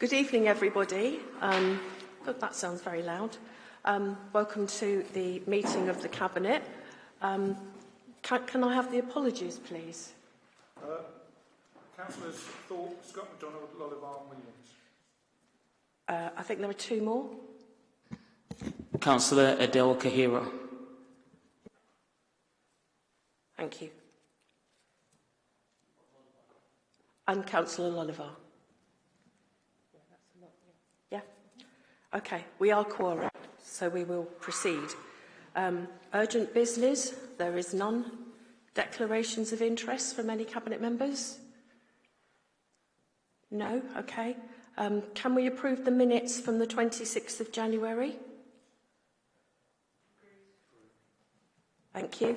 Good evening, everybody. Um, God, that sounds very loud. Um, welcome to the meeting of the Cabinet. Um, can, can I have the apologies, please? Uh, Councillors Thorpe, Scott MacDonald, Lollivar and Williams. Uh, I think there are two more. Councillor Adele Kahira. Thank you. And Councillor Lollivar. Yeah? Okay, we are quorum, so we will proceed. Um, urgent business, there is none. Declarations of interest from any Cabinet members? No? Okay. Um, can we approve the minutes from the 26th of January? Thank you.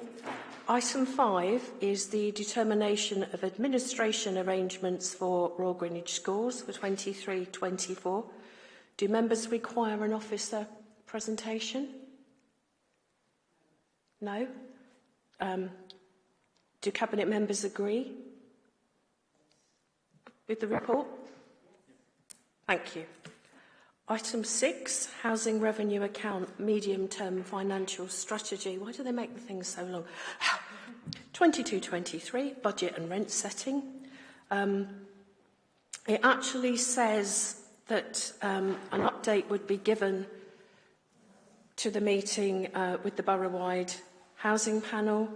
Item 5 is the determination of administration arrangements for Royal Greenwich Schools for 23-24. Do members require an officer presentation? No? Um, do Cabinet members agree with the report? Thank you. Item 6, Housing Revenue Account Medium Term Financial Strategy. Why do they make the things so long? 22-23, Budget and Rent Setting. Um, it actually says that um, an update would be given to the meeting uh, with the borough-wide housing panel.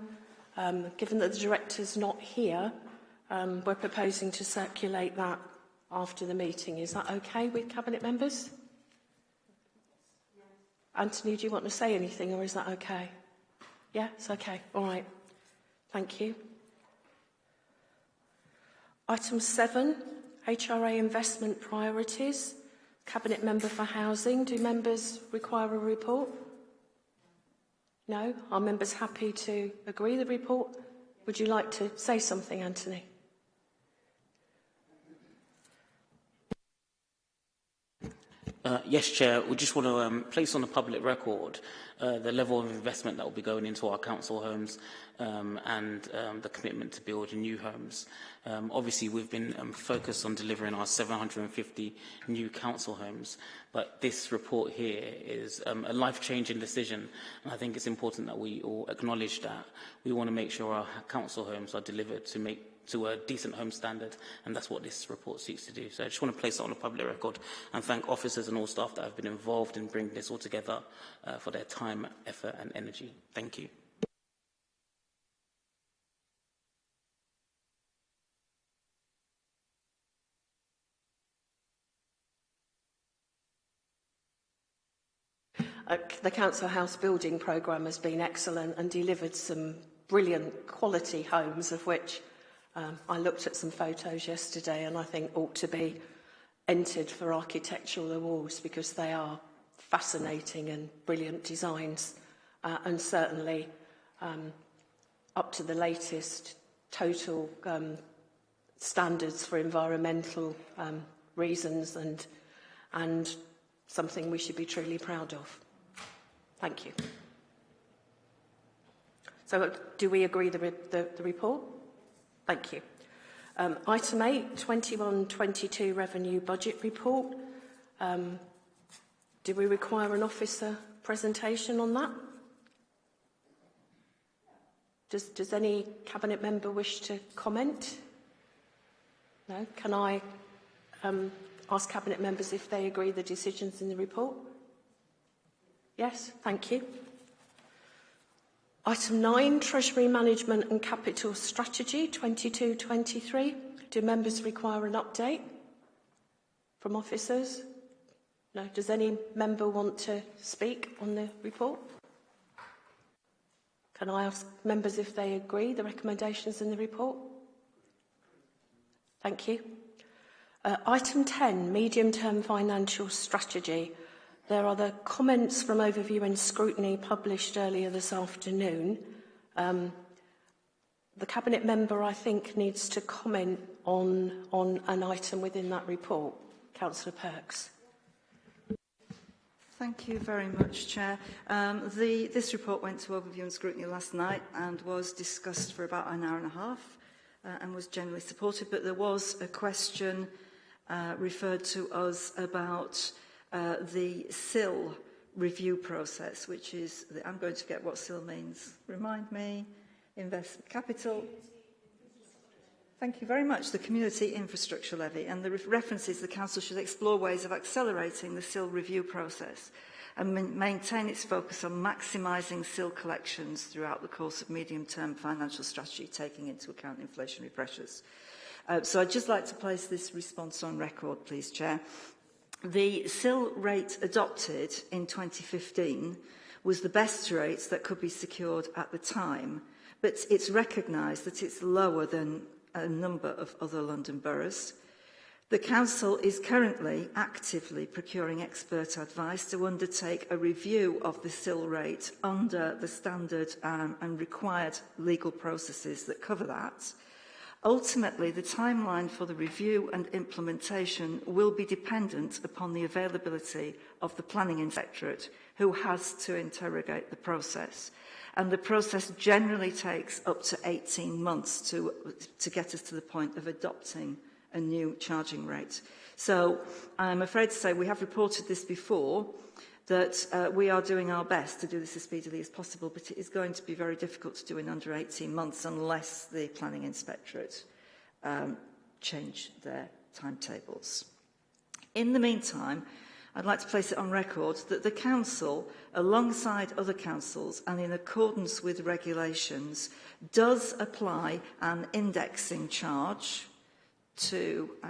Um, given that the director's not here, um, we're proposing to circulate that after the meeting. Is that okay with Cabinet members? Anthony, do you want to say anything or is that okay? Yeah, it's okay. All right. Thank you. Item 7, HRA investment priorities. Cabinet member for housing. Do members require a report? No? Are members happy to agree the report? Would you like to say something, Anthony? Uh, yes, Chair. We just want to um, place on the public record uh, the level of investment that will be going into our council homes um, and um, the commitment to build new homes. Um, obviously, we've been um, focused on delivering our 750 new council homes, but this report here is um, a life-changing decision, and I think it's important that we all acknowledge that. We want to make sure our council homes are delivered to make to a decent home standard, and that's what this report seeks to do. So I just want to place it on the public record and thank officers and all staff that have been involved in bringing this all together uh, for their time, effort and energy. Thank you. Uh, the Council House building programme has been excellent and delivered some brilliant quality homes of which Um, I looked at some photos yesterday and I think ought to be entered for architectural awards because they are fascinating and brilliant designs uh, and certainly um, up to the latest total um, standards for environmental um, reasons and, and something we should be truly proud of. Thank you. So uh, do we agree the, re the, the report? Thank you. Um, item 8, 21-22 Revenue Budget Report. Um, do we require an officer presentation on that? Does, does any Cabinet member wish to comment? No? Can I um, ask Cabinet members if they agree the decisions in the report? Yes, thank you. Item 9, Treasury Management and Capital Strategy 22-23. Do members require an update from officers? No. Does any member want to speak on the report? Can I ask members if they agree the recommendations in the report? Thank you. Uh, item 10, Medium-Term Financial Strategy. There are the comments from overview and scrutiny published earlier this afternoon. Um, the Cabinet member, I think, needs to comment on, on an item within that report. Councillor Perks. Thank you very much, Chair. Um, the, this report went to overview and scrutiny last night and was discussed for about an hour and a half uh, and was generally supported, but there was a question uh, referred to us about uh, the CIL review process, which is, the, I'm going to get what CIL means. Remind me, invest capital. Thank you very much. The Community Infrastructure Levy and the re references the Council should explore ways of accelerating the CIL review process and maintain its focus on maximising CIL collections throughout the course of medium-term financial strategy, taking into account inflationary pressures. Uh, so I'd just like to place this response on record, please, Chair. The SIL rate adopted in 2015 was the best rate that could be secured at the time, but it's recognised that it's lower than a number of other London boroughs. The Council is currently actively procuring expert advice to undertake a review of the SIL rate under the standard um, and required legal processes that cover that. Ultimately, the timeline for the review and implementation will be dependent upon the availability of the Planning Inspectorate, who has to interrogate the process. And the process generally takes up to 18 months to, to get us to the point of adopting a new charging rate. So I'm afraid to say we have reported this before, that uh, we are doing our best to do this as speedily as possible, but it is going to be very difficult to do in under 18 months unless the Planning Inspectorate um, change their timetables. In the meantime, I'd like to place it on record that the Council, alongside other councils and in accordance with regulations, does apply an indexing charge to uh,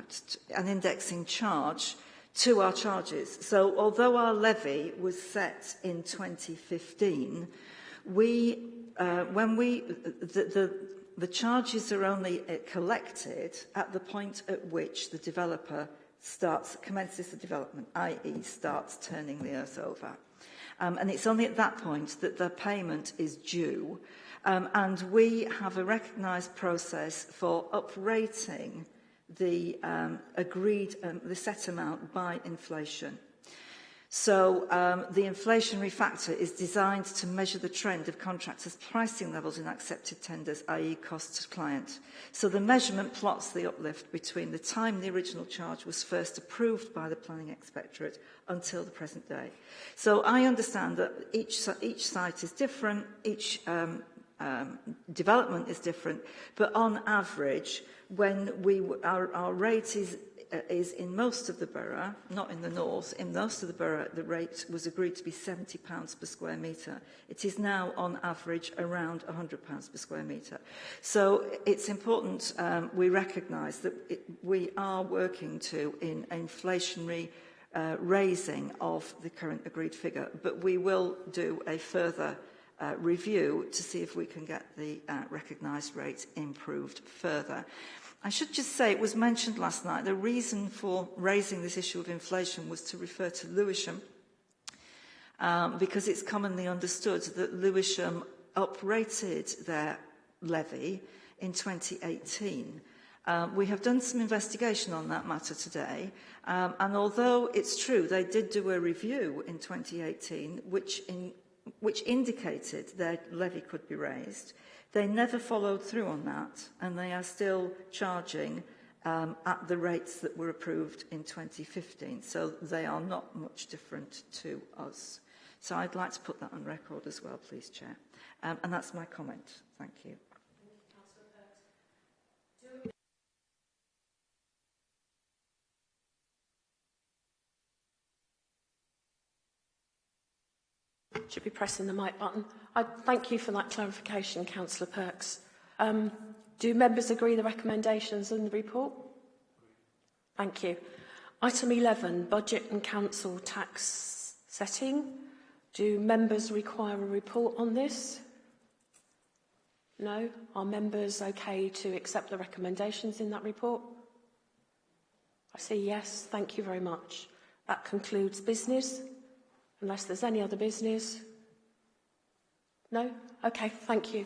an indexing charge to our charges. So although our levy was set in 2015, we, uh, when we, the, the, the charges are only uh, collected at the point at which the developer starts, commences the development, i.e. starts turning the earth over. Um, and it's only at that point that the payment is due. Um, and we have a recognised process for uprating the um, agreed, um, the set amount by inflation. So um, the inflationary factor is designed to measure the trend of contractors' pricing levels in accepted tenders, i.e. cost to client. So the measurement plots the uplift between the time the original charge was first approved by the Planning Inspectorate until the present day. So I understand that each, each site is different, each um, um, development is different, but on average, when we, our, our rate is, uh, is in most of the borough, not in the north, in most of the borough the rate was agreed to be £70 per square metre. It is now on average around £100 per square metre. So it's important um, we recognise that it, we are working to in inflationary uh, raising of the current agreed figure, but we will do a further uh, review to see if we can get the uh, recognised rate improved further. I should just say it was mentioned last night, the reason for raising this issue of inflation was to refer to Lewisham, um, because it's commonly understood that Lewisham uprated their levy in 2018. Um, we have done some investigation on that matter today, um, and although it's true they did do a review in 2018, which in, which indicated their levy could be raised. They never followed through on that, and they are still charging um, at the rates that were approved in 2015. So they are not much different to us. So I'd like to put that on record as well, please, Chair. Um, and that's my comment. Thank you. Should be pressing the mic button. I thank you for that clarification, Councillor Perks. Um, do members agree the recommendations in the report? Thank you. Item 11, budget and council tax setting. Do members require a report on this? No? Are members okay to accept the recommendations in that report? I see yes. Thank you very much. That concludes business. Unless there's any other business? No? Okay, thank you.